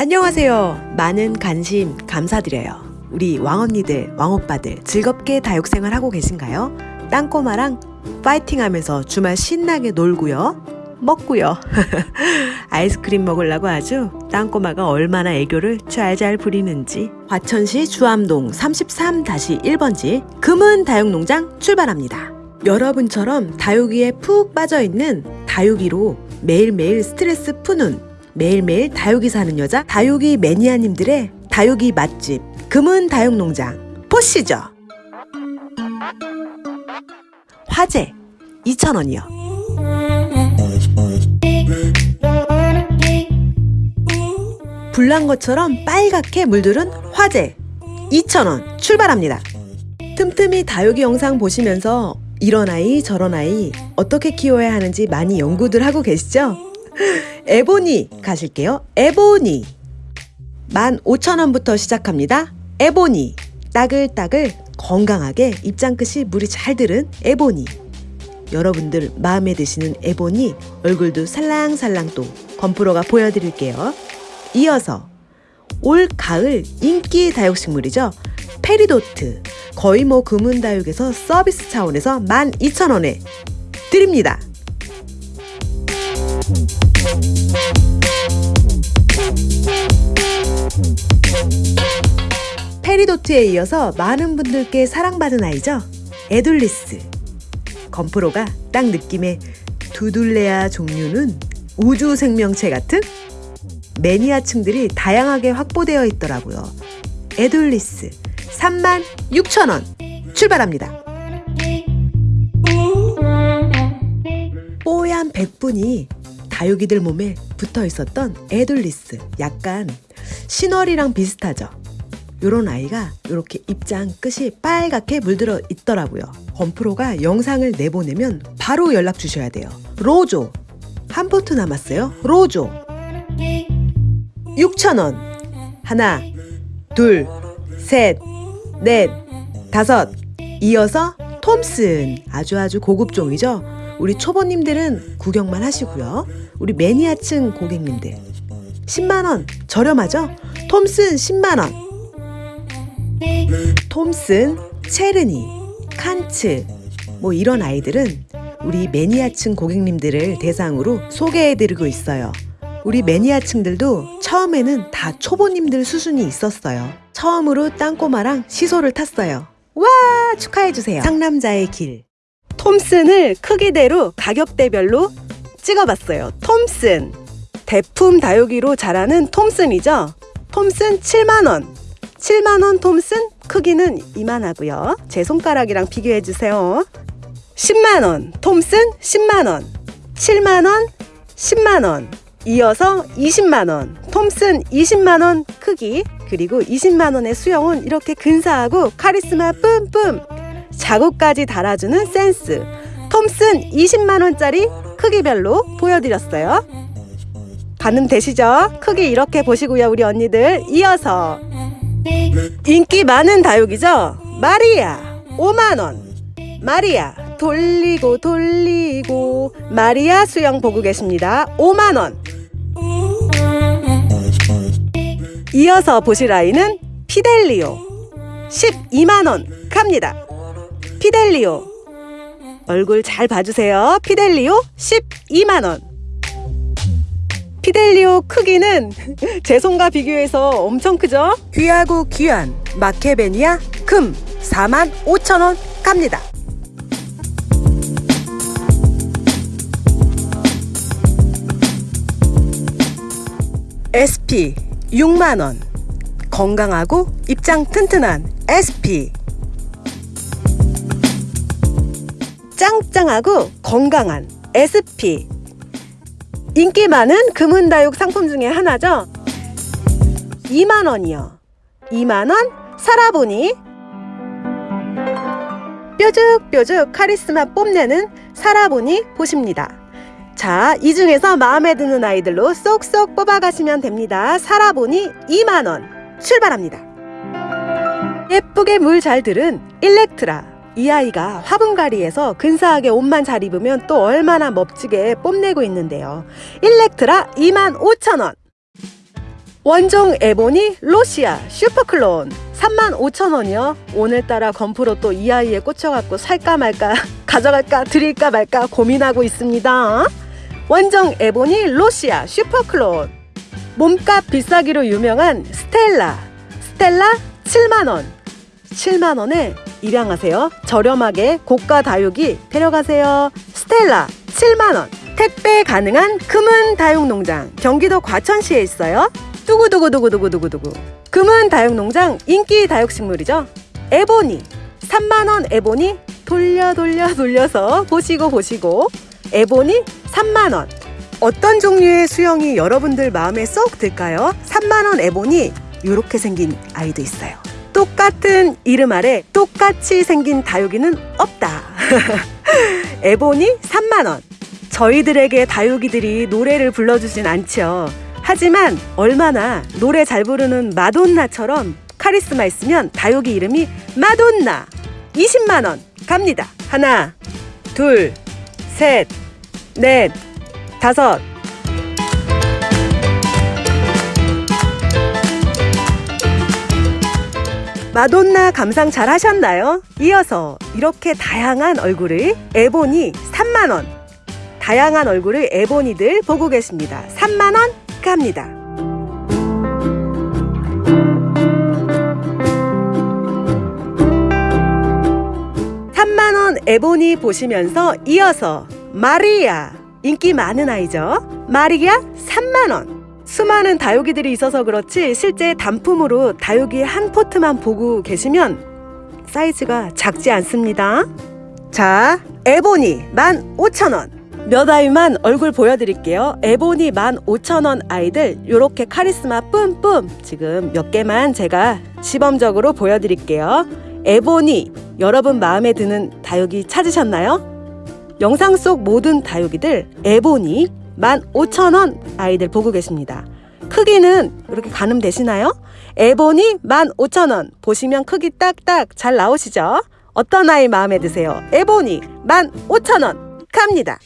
안녕하세요. 많은 관심 감사드려요. 우리 왕언니들, 왕오빠들 즐겁게 다육생활 하고 계신가요? 땅꼬마랑 파이팅 하면서 주말 신나게 놀고요. 먹고요. 아이스크림 먹으려고 아주 땅꼬마가 얼마나 애교를 잘잘 부리는지 화천시 주암동 33-1번지 금은 다육농장 출발합니다. 여러분처럼 다육이에 푹 빠져있는 다육이로 매일매일 스트레스 푸는 매일매일 다육이 사는 여자 다육이 매니아님들의 다육이 맛집 금은 다육농장 보시죠. 화재 2,000원이요. 불난 것처럼 빨갛게 물들은 화재 2,000원 출발합니다. 틈틈이 다육이 영상 보시면서 이런 아이 저런 아이 어떻게 키워야 하는지 많이 연구들 하고 계시죠? 에보니 가실게요. 에보니 15,000원부터 시작합니다. 에보니 따글따글 건강하게 입장 끝이 물이 잘 들은 에보니 여러분들 마음에 드시는 에보니 얼굴도 살랑살랑 또 건프로가 보여드릴게요. 이어서 올 가을 인기 다육식물이죠. 페리도트 거의 뭐 금은다육에서 서비스 차원에서 12,000원에 드립니다. 페리도트에 이어서 많은 분들께 사랑받은 아이죠. 에둘리스. 건프로가 딱 느낌의 두둘레아 종류는 우주 생명체 같은 매니아층들이 다양하게 확보되어 있더라고요. 에둘리스 36,000원 출발합니다. 뽀얀 백분이 다육이들 몸에 붙어 있었던 에둘리스 약간 신월이랑 비슷하죠. 요런 아이가 이렇게 입장 끝이 빨갛게 물들어 있더라고요. 건프로가 영상을 내보내면 바로 연락 주셔야 돼요. 로조 한 포트 남았어요. 로조 6,000원 하나 둘셋넷 다섯 이어서 톰슨 아주 아주 고급종이죠. 우리 초보님들은 구경만 하시고요. 우리 매니아층 고객님들 10만원 저렴하죠? 톰슨 10만원 톰슨, 체르니, 칸츠 뭐 이런 아이들은 우리 매니아층 고객님들을 대상으로 소개해드리고 있어요. 우리 매니아층들도 처음에는 다 초보님들 수준이 있었어요. 처음으로 땅꼬마랑 시소를 탔어요. 와 축하해주세요. 상남자의 길. 톰슨을 크기대로 가격대별로 찍어봤어요. 톰슨. 대품 다육이로 자라는 톰슨이죠. 톰슨 7만원. 7만원 톰슨 크기는 이만하고요. 제 손가락이랑 비교해주세요. 10만원 톰슨 10만원. 7만원 10만원. 이어서 20만원 톰슨 20만원 크기 그리고 20만원의 수영은 이렇게 근사하고 카리스마 뿜뿜 자국까지 달아주는 센스 톰슨 20만원짜리 크기별로 보여드렸어요. 가늠 되시죠? 크기 이렇게 보시고요 우리 언니들. 이어서 인기 많은 다육이죠? 마리아 5만원. 마리아 돌리고 돌리고. 마리아 수영 보고 계십니다. 5만원. 이어서 보실 아이는 피델리오. 12만원 갑니다. 피델리오 얼굴 잘 봐주세요. 피델리오 12만원. 피델리오 크기는 제 손과 비교해서 엄청 크죠? 귀하고 귀한 마케베니아 금 4만 5천원 갑니다. SP 6만원. 건강하고 입장 튼튼한 SP 짱짱하고 건강한 SP 인기 많은 금은다육 상품 중에 하나죠. 2만원이요. 2만원 살아보니. 뾰족뾰족 카리스마 뽐내는 살아보니 보십니다. 자, 이 중에서 마음에 드는 아이들로 쏙쏙 뽑아가시면 됩니다. 살아보니 2만원 출발합니다. 예쁘게 물 잘 들은 일렉트라 이 아이가 화분가리에서 근사하게 옷만 잘 입으면 또 얼마나 멋지게 뽐내고 있는데요. 일렉트라 25,000원 원종 에보니 로시아 슈퍼클론 35,000원이요. 오늘따라 건프로 또 이 아이에 꽂혀갖고 살까 말까 가져갈까 드릴까 말까 고민하고 있습니다. 원정 에보니 로시아 슈퍼클론 몸값 비싸기로 유명한 스텔라 스텔라 7만원 7만원에 입양하세요. 저렴하게 고가 다육이 데려가세요. 스텔라 7만원 택배 가능한 금은 다육농장 경기도 과천시에 있어요. 두구두구두구두구두구두구 금은 다육농장 인기 다육식물이죠. 에보니 3만원 에보니 돌려 돌려 돌려서 보시고 보시고 에보니 3만원 어떤 종류의 수영이 여러분들 마음에 쏙 들까요? 3만원 에보니 이렇게 생긴 아이도 있어요. 똑같은 이름 아래 똑같이 생긴 다육이는 없다. 에보니 3만원. 저희들에게 다육이들이 노래를 불러주진 않죠. 하지만 얼마나 노래 잘 부르는 마돈나처럼 카리스마 있으면 다육이 이름이 마돈나 20만원 갑니다. 하나, 둘, 셋, 넷, 다섯. 마돈나 감상 잘 하셨나요? 이어서 이렇게 다양한 얼굴을 에보니 3만원. 다양한 얼굴을 에보니들 보고 계십니다. 3만원 갑니다. 3만원 에보니 보시면서 이어서 마리아 인기 많은 아이죠. 마리아 3만원. 수많은 다육이들이 있어서 그렇지 실제 단품으로 다육이 한 포트만 보고 계시면 사이즈가 작지 않습니다. 자, 에보니 15,000원. 몇 아이만 얼굴 보여드릴게요. 에보니 15,000원 아이들 요렇게 카리스마 뿜뿜 지금 몇 개만 제가 시범적으로 보여드릴게요. 에보니 여러분 마음에 드는 다육이 찾으셨나요? 영상 속 모든 다육이들 에보니 15,000원 아이들 보고 계십니다. 크기는 이렇게 가늠 되시나요? 에보니 15,000원 보시면 크기 딱딱 잘 나오시죠? 어떤 아이 마음에 드세요? 에보니 15,000원 갑니다.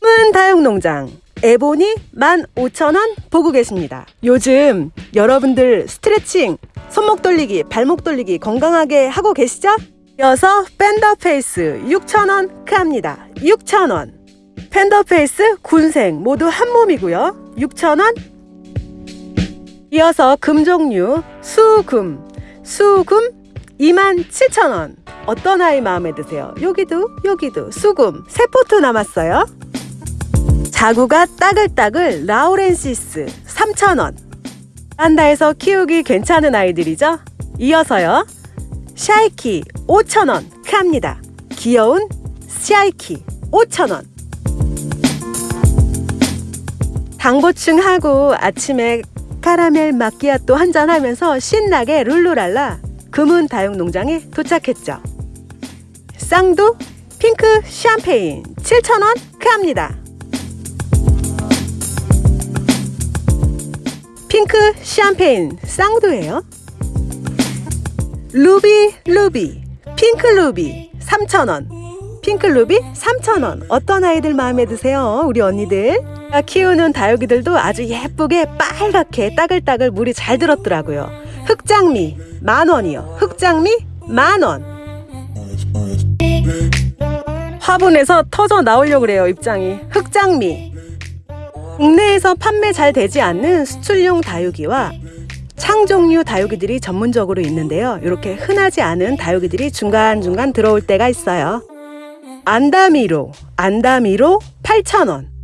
문 다육농장 에보니 15,000원 보고 계십니다. 요즘 여러분들 스트레칭, 손목 돌리기, 발목 돌리기 건강하게 하고 계시죠? 이어서 팬더페이스 6,000원 갑니다. 6,000원. 팬더페이스, 군생 모두 한 몸이고요. 6,000원. 이어서 금 종류 수금, 수금 27,000원. 어떤 아이 마음에 드세요? 여기도 여기도 수금 세 포트 남았어요. 자구가 따글따글 라우렌시스 3,000원. 베란다에서 키우기 괜찮은 아이들이죠? 이어서요. 샤이키 5,000원 갑니다. 귀여운 샤이키 5,000원. 당 보충 하고 아침에 카라멜 마끼아또 한잔 하면서 신나게 룰루랄라 금은 다육 농장에 도착했죠. 쌍두 핑크 샴페인 7,000원 갑니다. 핑크 샴페인 쌍두예요. 루비 루비 핑크 루비 3,000원 핑크 루비 3,000원 어떤 아이들 마음에 드세요 우리 언니들 키우는 다육이들도 아주 예쁘게 빨갛게 따글따글 물이 잘 들었더라고요 흑장미 만 원이요 흑장미 만 원 화분에서 터져 나오려고 그래요 입장이 흑장미 국내에서 판매 잘 되지 않는 수출용 다육이와 창종류 다육이들이 전문적으로 있는데요. 이렇게 흔하지 않은 다육이들이 중간중간 들어올 때가 있어요. 안다미로, 안다미로 8,000원.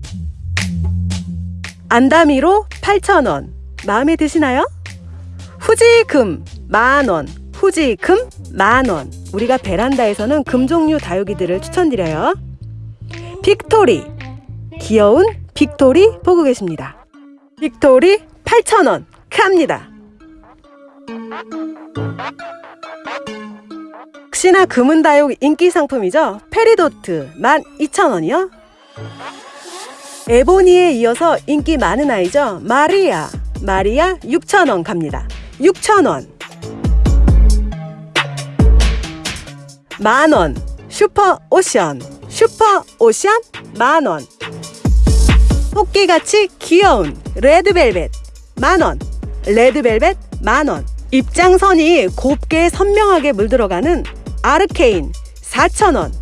안다미로 8,000원. 마음에 드시나요? 후지금 만원, 후지금 만원. 우리가 베란다에서는 금 종류 다육이들을 추천드려요. 빅토리, 귀여운 빅토리 보고 계십니다. 빅토리 8,000원 갑니다. 역시나 금은다육 인기 상품이죠? 페리도트 12,000원이요? 에보니에 이어서 인기 많은 아이죠? 마리아. 마리아 6,000원 갑니다. 6,000원. 만원. 슈퍼 오션. 슈퍼 오션 만원. 토끼같이 귀여운 레드벨벳 만원. 레드벨벳 만원. 입장선이 곱게 선명하게 물들어가는 아르케인 4,000원.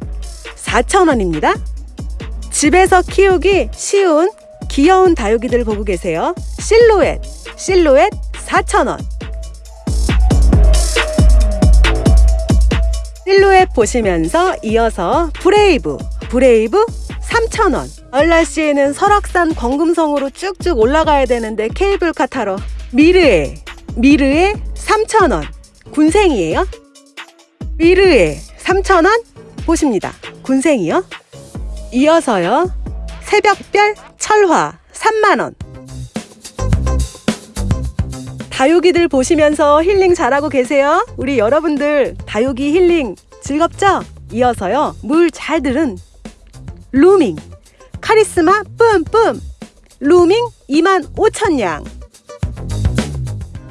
4,000원입니다 집에서 키우기 쉬운 귀여운 다육이들 보고 계세요. 실루엣 실루엣 4,000원. 실루엣 보시면서 이어서 브레이브 브레이브 3,000원. 얼라시에는 설악산 권금성으로 쭉쭉 올라가야 되는데 케이블카 타러 미르에 미르에 3,000원. 군생이에요? 미르에 3,000원? 보십니다. 군생이요 이어서요. 새벽별 철화 3만원. 다육이들 보시면서 힐링 잘하고 계세요? 우리 여러분들 다육이 힐링 즐겁죠? 이어서요. 물 잘 들은 루밍. 카리스마 뿜뿜. 루밍 2만 5천냥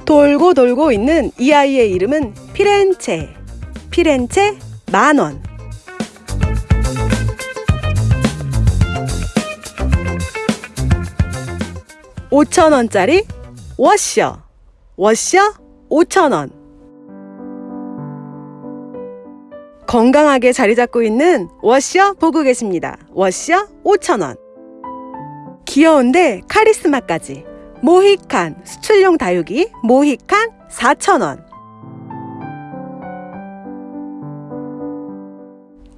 돌고 돌고 있는 이 아이의 이름은 피렌체. 피렌체 만원 오천원짜리 워셔 워셔 5천원 건강하게 자리 잡고 있는 워셔 보고 계십니다. 워셔 5,000원. 귀여운데 카리스마까지. 모히칸 수출용 다육이 모히칸 4,000원.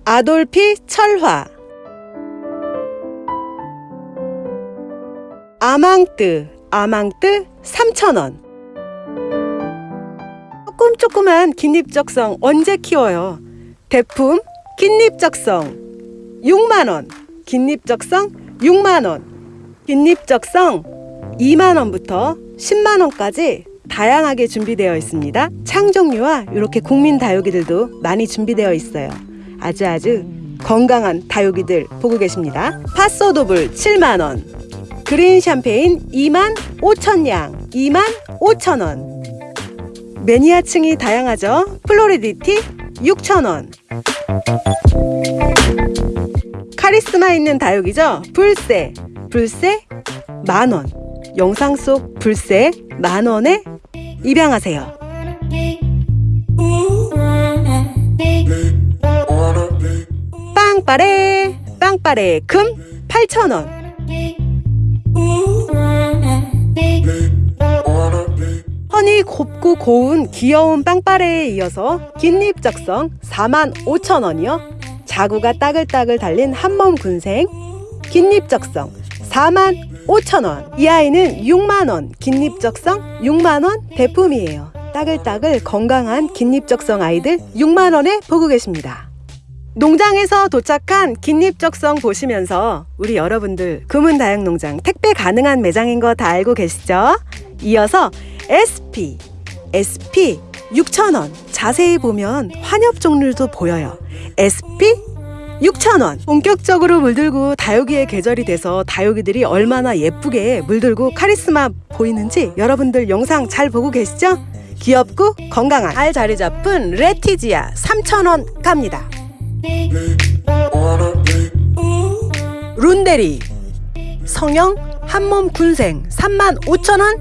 아돌피 철화. 아망뜨 아망뜨 3,000원. 조금 조그만 긴잎적성 언제 키워요? 대품 긴잎적성 6만원. 긴잎적성 6만원. 긴잎적성 2만원부터 10만원까지 다양하게 준비되어 있습니다. 창종류와 이렇게 국민 다육이들도 많이 준비되어 있어요. 아주 아주 건강한 다육이들 보고 계십니다. 파소도블 7만원 그린 샴페인 2만 5천냥 2만 5천원. 매니아층이 다양하죠? 플로리디티 6천원. 카리스마 있는 다육이죠? 불새 불새 만원. 영상 속 불새 만원에 입양하세요. 빵빠레 빵빠레 금 8천원 허니 곱고 고운 귀여운 빵빠레에 이어서 긴잎적성 4만 5천 원이요. 자구가 따글따글 달린 한몸 군생 긴잎적성 4만 5천 원. 이 아이는 6만 원 긴잎적성 6만 원 대품이에요. 따글따글 건강한 긴잎적성 아이들 6만 원에 보고 계십니다. 농장에서 도착한 긴잎적성 보시면서 우리 여러분들 금은다육농장 택배 가능한 매장인 거 다 알고 계시죠? 이어서 SP, SP 6,000원. 자세히 보면 환엽 종류도 보여요. SP 6,000원. 본격적으로 물들고 다육이의 계절이 돼서 다육이들이 얼마나 예쁘게 물들고 카리스마 보이는지 여러분들 영상 잘 보고 계시죠? 귀엽고 건강한 알 자리 잡은 레티지아 3,000원 갑니다. 룬데리 성형 한몸 군생 35,000원.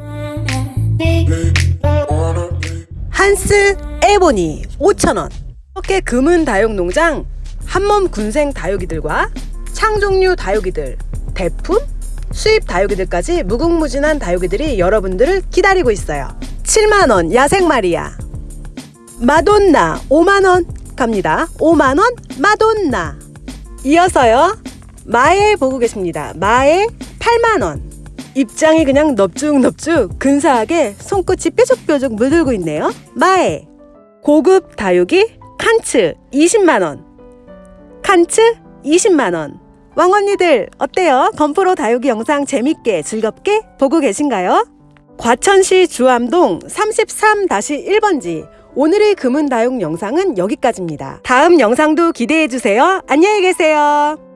한스 에보니 5,000원. 이렇게 금은 다육농장 한몸 군생 다육이들과 창종류 다육이들 대품 수입 다육이들까지 무궁무진한 다육이들이 여러분들을 기다리고 있어요. 7만원 야생마리아. 마돈나 5만원 갑니다. 5만원 마돈나. 이어서요. 마에 보고 계십니다. 마에 8만원. 입장이 그냥 넙죽넙죽 근사하게 손끝이 뾰족뾰족 물들고 있네요. 마에. 고급 다육이 칸츠 20만원. 칸츠 20만원. 왕언니들 어때요? 건프로 다육이 영상 재밌게 즐겁게 보고 계신가요? 과천시 주암동 33-1번지 오늘의 금은 다육 영상은 여기까지입니다. 다음 영상도 기대해주세요. 안녕히 계세요.